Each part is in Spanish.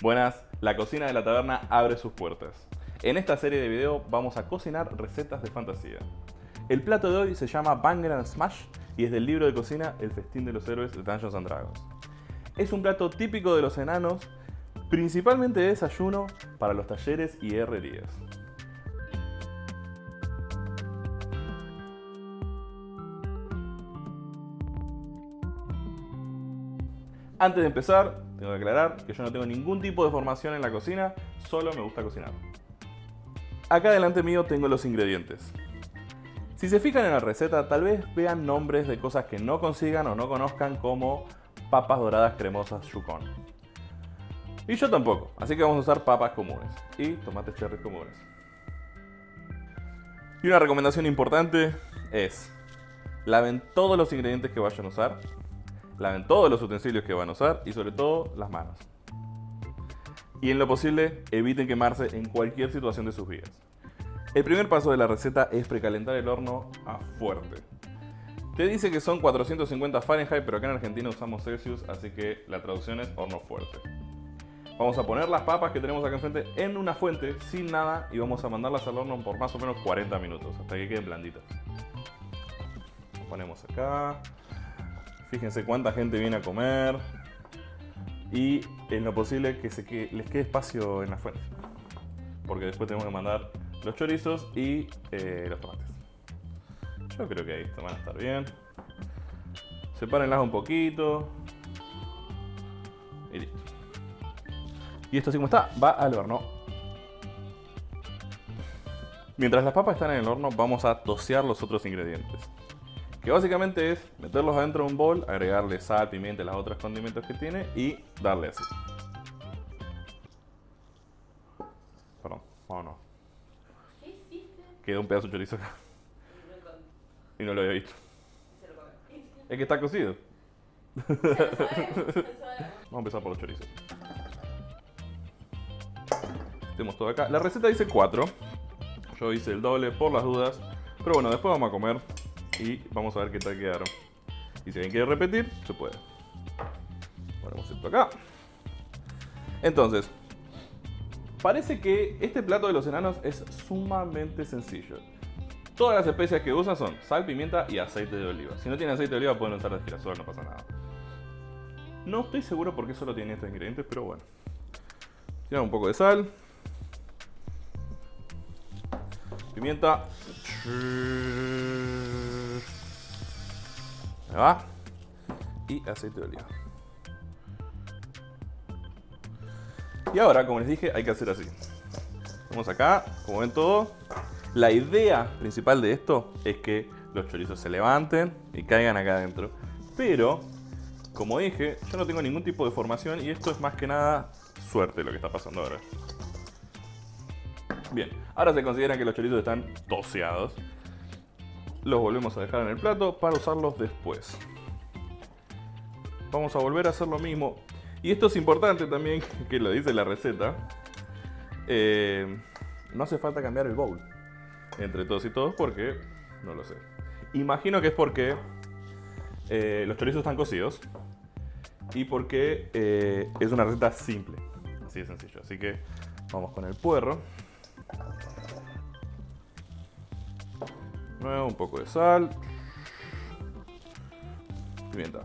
Buenas, la cocina de la taberna abre sus puertas. En esta serie de video vamos a cocinar recetas de fantasía. El plato de hoy se llama Banger Smash y es del libro de cocina El festín de los héroes de Dungeons and Dragons. Es un plato típico de los enanos, principalmente de desayuno para los talleres y herrerías. Antes de empezar, tengo que aclarar que yo no tengo ningún tipo de formación en la cocina, solo me gusta cocinar. Acá delante mío tengo los ingredientes. Si se fijan en la receta, tal vez vean nombres de cosas que no consigan o no conozcan como papas doradas cremosas Yukon. Y yo tampoco, así que vamos a usar papas comunes y tomates cherry comunes. Y una recomendación importante es, laven todos los ingredientes que vayan a usar, laven todos los utensilios que van a usar y sobre todo las manos. Y en lo posible, eviten quemarse en cualquier situación de sus vidas. El primer paso de la receta es precalentar el horno a fuerte. Te dice que son 450 Fahrenheit, pero acá en Argentina usamos Celsius, así que la traducción es horno fuerte. Vamos a poner las papas que tenemos acá enfrente en una fuente, sin nada, y vamos a mandarlas al horno por más o menos 40 minutos, hasta que queden blanditas. Ponemos acá, Fíjense cuánta gente viene a comer. Y en lo posible que, se les quede espacio en la fuente. Porque después tenemos que mandar los chorizos y eh, los tomates. Yo creo que ahí van a estar bien. Sepárenlas un poquito. Y listo. Y esto así como está, va al horno. Mientras las papas están en el horno, vamos a tosear los otros ingredientes. Que básicamente es meterlos adentro de un bol, agregarle sal, pimienta y los otros condimentos que tiene y darle así. Perdón, vámonos. ¿Qué hiciste? Quedó un pedazo de chorizo acá. Y no lo había visto. Es que está cocido. Vamos a empezar por los chorizos. Tenemos todo acá. La receta dice 4. Yo hice el doble por las dudas. Pero bueno, después vamos a comer y vamos a ver qué tal quedaron. Y si alguien quiere repetir, se puede. Ponemos esto acá. Entonces, parece que este plato de los enanos es sumamente sencillo. Todas las especias que usan son sal, pimienta y aceite de oliva. Si no tienen aceite de oliva pueden usar de girasol, no pasa nada. No estoy seguro por qué solo tienen estos ingredientes, pero bueno. Tienen un poco de sal. Pimienta. Va. Y aceite de oliva. Y ahora, como les dije, hay que hacer así. Vamos acá, como ven todo. La idea principal de esto es que los chorizos se levanten y caigan acá adentro. Pero, como dije, yo no tengo ningún tipo de formación y esto es más que nada suerte lo que está pasando ahora. Bien, ahora se considera que los chorizos están toseados. Los volvemos a dejar en el plato para usarlos después. Vamos a volver a hacer lo mismo. Y esto es importante también, que lo dice la receta. Eh, no hace falta cambiar el bowl. Entre todos y todos porque... No lo sé. Imagino que es porque eh, los chorizos están cocidos. Y porque eh, es una receta simple. Así de sencillo. Así que vamos con el puerro. Nuevo, un poco de sal. Pimienta.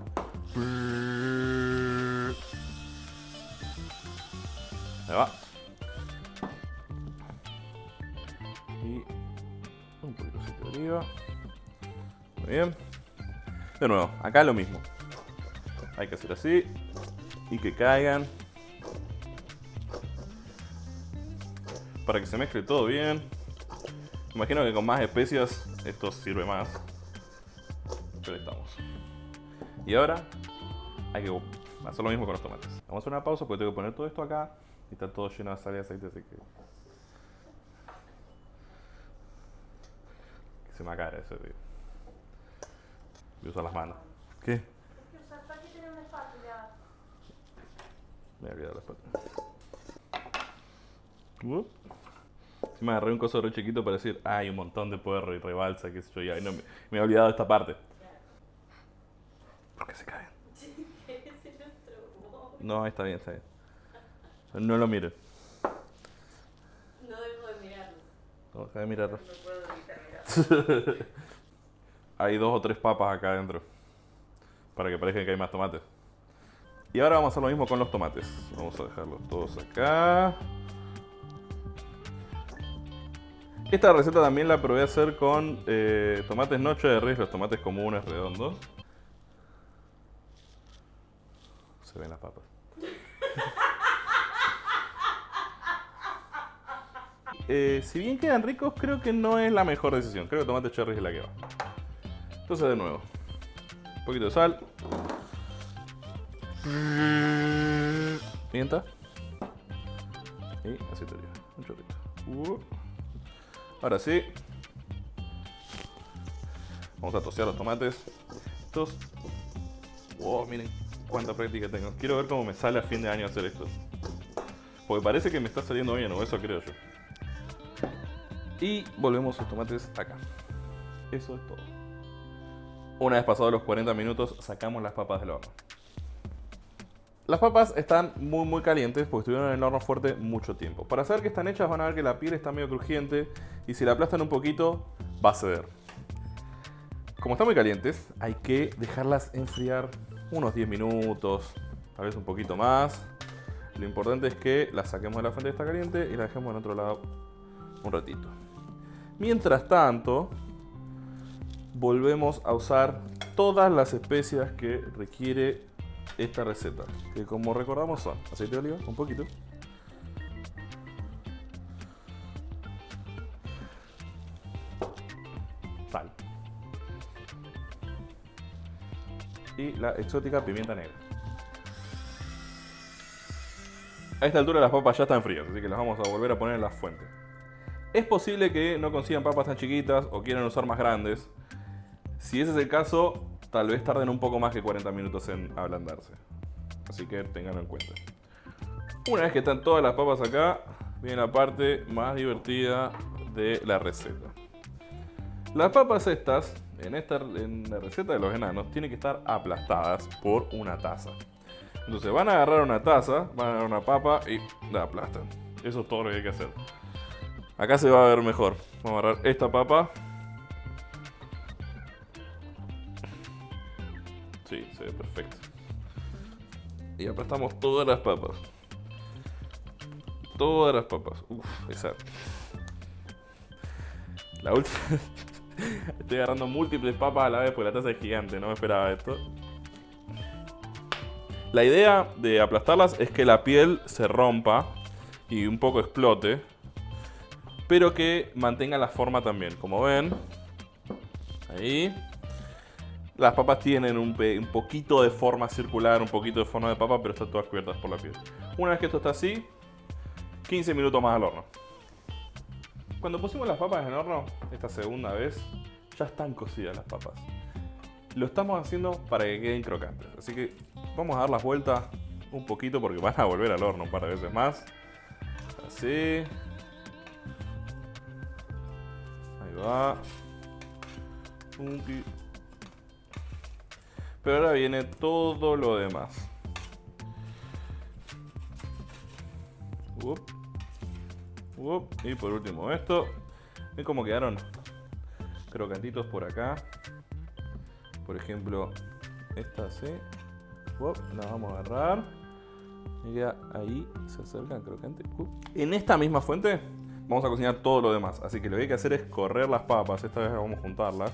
Ahí va. Y un poquito de oliva. Muy bien. De nuevo, acá lo mismo. Hay que hacer así. Y que caigan. Para que se mezcle todo bien. Imagino que con más especias esto sirve más. Pero estamos. Y ahora hay que hacer lo mismo con los tomates. Vamos a hacer una pausa porque tengo que poner todo esto acá. Y está todo lleno de sal y aceite, así que... Que se me acabe ese tío. Voy a usar las manos. ¿Qué? Me he la espátula. Si me agarré un coso re chiquito para decir, hay un montón de puerro y rebalsa, qué sé yo, y no, me, me he olvidado de esta parte. ¿Por qué se caen? No, está bien, está bien. No lo miren. No debo de mirarlo. No, deja de mirarlo. No puedo evitar mirarlo. Hay dos o tres papas acá adentro. Para que parezca que hay más tomates. Y ahora vamos a hacer lo mismo con los tomates. Vamos a dejarlos todos acá. Esta receta también la probé a hacer con eh, tomates no cherries, los tomates comunes redondos. Se ven las papas. Eh, si bien quedan ricos, creo que no es la mejor decisión. Creo que tomate cherry es la que va. Entonces, de nuevo, un poquito de sal. Pimienta. Y aceite de oliva. Un chorrito. Uh. Ahora sí. Vamos a tosear los tomates. Estos. Wow, miren cuánta práctica tengo. Quiero ver cómo me sale a fin de año hacer esto. Porque parece que me está saliendo bien, o eso creo yo. Y volvemos los tomates acá. Eso es todo. Una vez pasados los 40 minutos, sacamos las papas del horno. Las papas están muy muy calientes porque estuvieron en el horno fuerte mucho tiempo. Para saber que están hechas van a ver que la piel está medio crujiente y si la aplastan un poquito va a ceder. Como están muy calientes, hay que dejarlas enfriar unos 10 minutos, tal vez un poquito más. Lo importante es que las saquemos de la fuente que está caliente y la dejemos en otro lado un ratito. Mientras tanto, volvemos a usar todas las especias que requiere esta receta. Que como recordamos son aceite de oliva, un poquito. Sal. Y la exótica pimienta negra. A esta altura las papas ya están frías, así que las vamos a volver a poner en la fuente. Es posible que no consigan papas tan chiquitas o quieran usar más grandes. Si ese es el caso, tal vez tarden un poco más que 40 minutos en ablandarse. Así que tenganlo en cuenta. Una vez que están todas las papas acá, viene la parte más divertida de la receta. Las papas estas, en, esta, en la receta de los enanos, tienen que estar aplastadas por una taza. Entonces van a agarrar una taza, van a agarrar una papa y la aplastan. Eso es todo lo que hay que hacer. Acá se va a ver mejor. Vamos a agarrar esta papa. Perfecto. Y aplastamos todas las papas. Todas las papas. Uf, esa. La última. Estoy agarrando múltiples papas a la vez porque la taza es gigante, no me esperaba esto. La idea de aplastarlas es que la piel se rompa y un poco explote, pero que mantenga la forma también. Como ven, ahí. Las papas tienen un, un poquito de forma circular, un poquito de forma de papa, pero están todas cubiertas por la piel. Una vez que esto está así, 15 minutos más al horno. Cuando pusimos las papas en el horno, esta segunda vez, ya están cocidas las papas. Lo estamos haciendo para que queden crocantes. Así que vamos a dar las vueltas un poquito porque van a volver al horno un par de veces más. Así. Ahí va. Punti. Pero ahora viene todo lo demás. Y por último esto. ¿Ven cómo quedaron crocantitos por acá? Por ejemplo, esta. Up, la vamos a agarrar. Ya ahí se. Up. En esta misma fuente vamos a cocinar todo lo demás. Así que lo que hay que hacer es correr las papas. Esta vez vamos a juntarlas.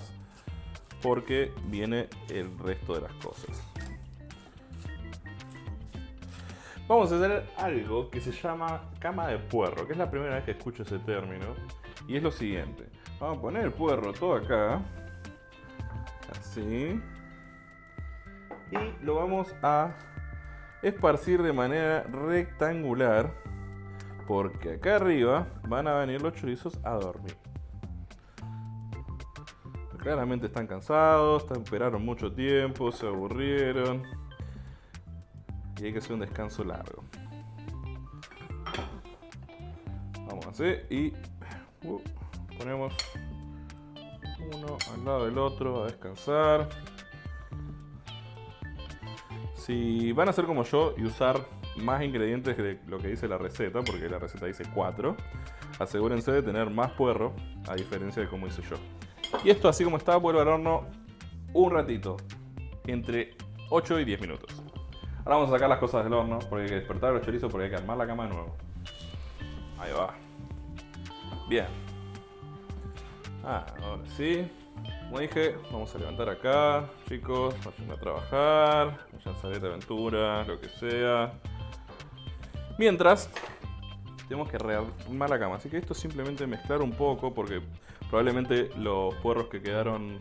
Porque viene el resto de las cosas. Vamos a hacer algo que se llama cama de puerro, que es la primera vez que escucho ese término. Y es lo siguiente. Vamos a poner el puerro todo acá. Así. Y lo vamos a esparcir de manera rectangular. Porque acá arriba van a venir los chorizos a dormir. Claramente están cansados, esperaron mucho tiempo, se aburrieron. Y hay que hacer un descanso largo. Vamos así y uh, ponemos uno al lado del otro a descansar. Si van a hacer como yo y usar más ingredientes de lo que dice la receta, porque la receta dice 4, asegúrense de tener más puerro, a diferencia de como hice yo. Y esto así como está, vuelvo al horno un ratito, entre 8 y 10 minutos. Ahora vamos a sacar las cosas del horno, porque hay que despertar los chorizos, porque hay que armar la cama de nuevo. Ahí va. Bien. Ah, ahora sí. Como dije, vamos a levantar acá, chicos, vayan a trabajar, vayan a salir de aventura, lo que sea. Mientras, tenemos que rearmar la cama, así que esto es simplemente mezclar un poco, porque probablemente los puerros que quedaron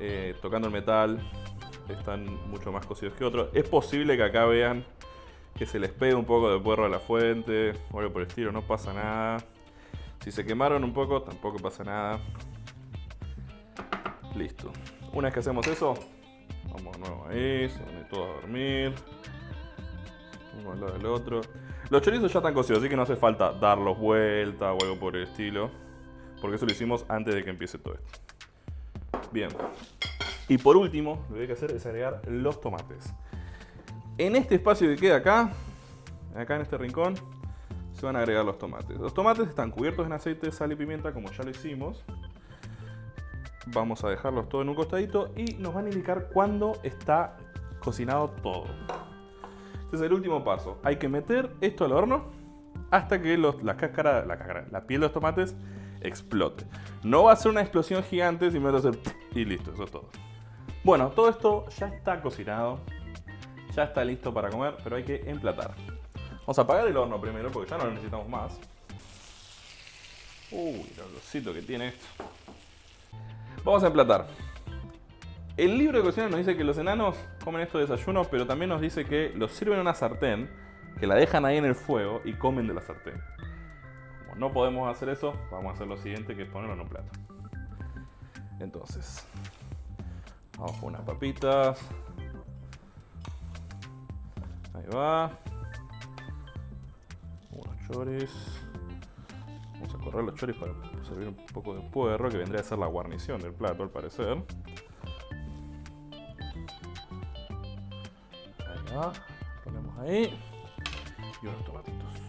eh, tocando el metal están mucho más cocidos que otros. Es posible que acá vean que se les pegue un poco de puerro a la fuente o algo por el estilo, no pasa nada. Si se quemaron un poco, tampoco pasa nada. Listo. Una vez que hacemos eso, vamos de nuevo ahí, se van todos a dormir. Uno al lado del otro. Los chorizos ya están cocidos, así que no hace falta darlos vuelta o algo por el estilo. Porque eso lo hicimos antes de que empiece todo esto. Bien. Y por último, lo que hay que hacer es agregar los tomates. En este espacio que queda acá, acá en este rincón, se van a agregar los tomates. Los tomates están cubiertos en aceite, sal y pimienta, como ya lo hicimos. Vamos a dejarlos todos en un costadito y nos van a indicar cuándo está cocinado todo. Este es el último paso. Hay que meter esto al horno hasta que la, cáscara, la, cáscara, la piel de los tomates explote. No va a ser una explosión gigante, simplemente va a ser y listo, eso es todo. Bueno, todo esto ya está cocinado, ya está listo para comer, pero hay que emplatar. Vamos a apagar el horno primero porque ya no lo necesitamos más. Uy, el olorcito que tiene esto. Vamos a emplatar. El libro de cocina nos dice que los enanos comen esto de desayuno, pero también nos dice que los sirven en una sartén, que la dejan ahí en el fuego y comen de la sartén. No podemos hacer eso, vamos a hacer lo siguiente, que es ponerlo en un plato. Entonces, vamos con unas papitas. Ahí va. Unos choris. Vamos a correr los choris para servir un poco de puerro, que vendría a ser la guarnición del plato al parecer. Ahí va, ponemos ahí. Y unos tomatitos.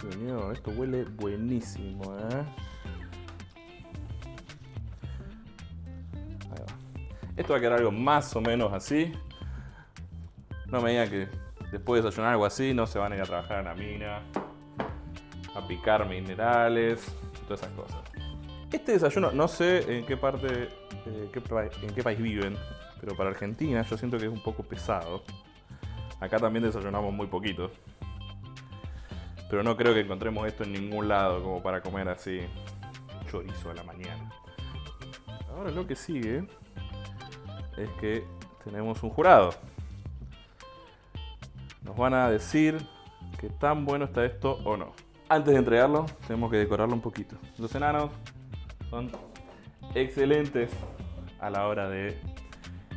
Señor, esto huele buenísimo, ¿eh? Esto va a quedar algo más o menos así. No me digan que después de desayunar algo así no se van a ir a trabajar en la mina, a picar minerales, todas esas cosas. Este desayuno, no sé en qué parte, eh, en qué país viven, pero para Argentina yo siento que es un poco pesado. Acá también desayunamos muy poquito. Pero no creo que encontremos esto en ningún lado como para comer así chorizo a la mañana. Ahora lo que sigue es que tenemos un jurado. Nos van a decir qué tan bueno está esto o no. Antes de entregarlo, tenemos que decorarlo un poquito. Los enanos son excelentes a la hora de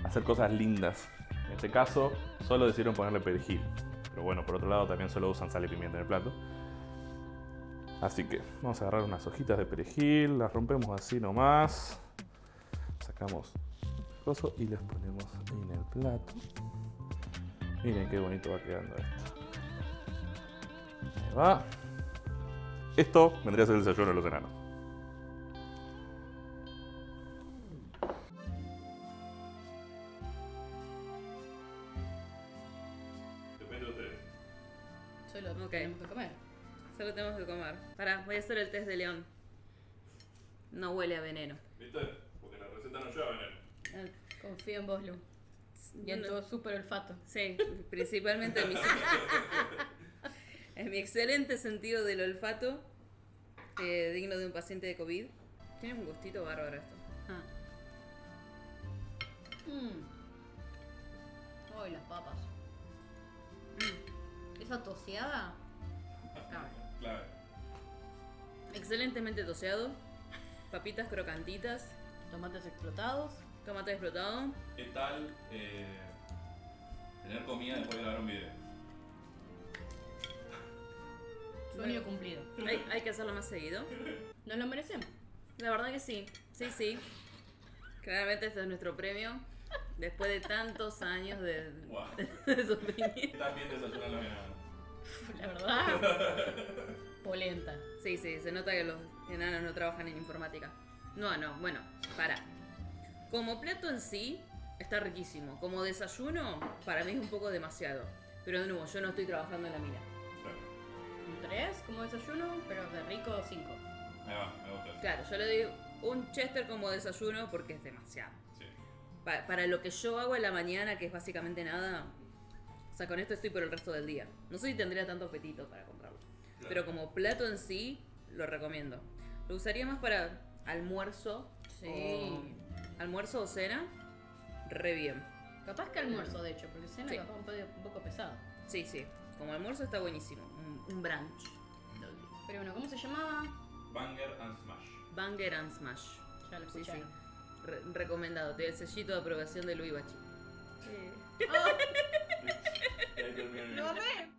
hacer cosas lindas. En este caso, solo decidieron ponerle perejil. Pero bueno, por otro lado, también solo usan sal y pimienta en el plato. Así que vamos a agarrar unas hojitas de perejil, las rompemos así nomás. Sacamos el coso y las ponemos en el plato. Miren qué bonito va quedando esto. Ahí va. Esto vendría a ser el desayuno de los enanos. De león. No huele a veneno. ¿Viste? Porque la receta no lleva veneno. Ah, Confío en vos, Lu. Y en tu super olfato. Sí, principalmente en mi, en mi excelente sentido del olfato, eh, digno de un paciente de COVID. Tiene un gustito bárbaro esto. Ah. Mm. Ay, las papas. Mm. Esa toseada. Ah, Claro. Excelentemente toseado, papitas crocantitas, Tomates explotados. tomate explotado. ¿Qué tal eh, tener comida después de grabar un video? Sueño cumplido. Hay, hay que hacerlo más seguido. ¿Nos lo merecemos? La verdad que sí, sí, sí. Claramente este es nuestro premio. Después de tantos años de, Wow. de sufrimiento. También desayunan los enanos. La verdad. Polenta. Sí, sí, se nota que los enanos no trabajan en informática. No, no, bueno, para. Como plato en sí, está riquísimo. Como desayuno, para mí es un poco demasiado. Pero de nuevo, yo no estoy trabajando en la mina. Claro. Un 3 como desayuno, pero de rico 5. Me va, me gusta eso. Claro, yo le doy un chester como desayuno porque es demasiado. Sí. Pa- para lo que yo hago en la mañana, que es básicamente nada, o sea, con esto estoy por el resto del día. No sé si tendría tanto apetito para comprarlo. Claro. Pero como plato en sí, lo recomiendo. Lo usaría más para almuerzo. Sí. o- almuerzo o cena. Re bien. Capaz que almuerzo, de hecho, porque cena Sí. capaz un, poco- un poco pesado. Sí, sí. Como almuerzo está buenísimo. Un, un brunch. Pero bueno, ¿cómo se llamaba? Banger and Smash. Banger and Smash. Ya lo Sí, sí. escucharon. Re- recomendado. Te el sellito de aprobación de Luis Bachi. Ah,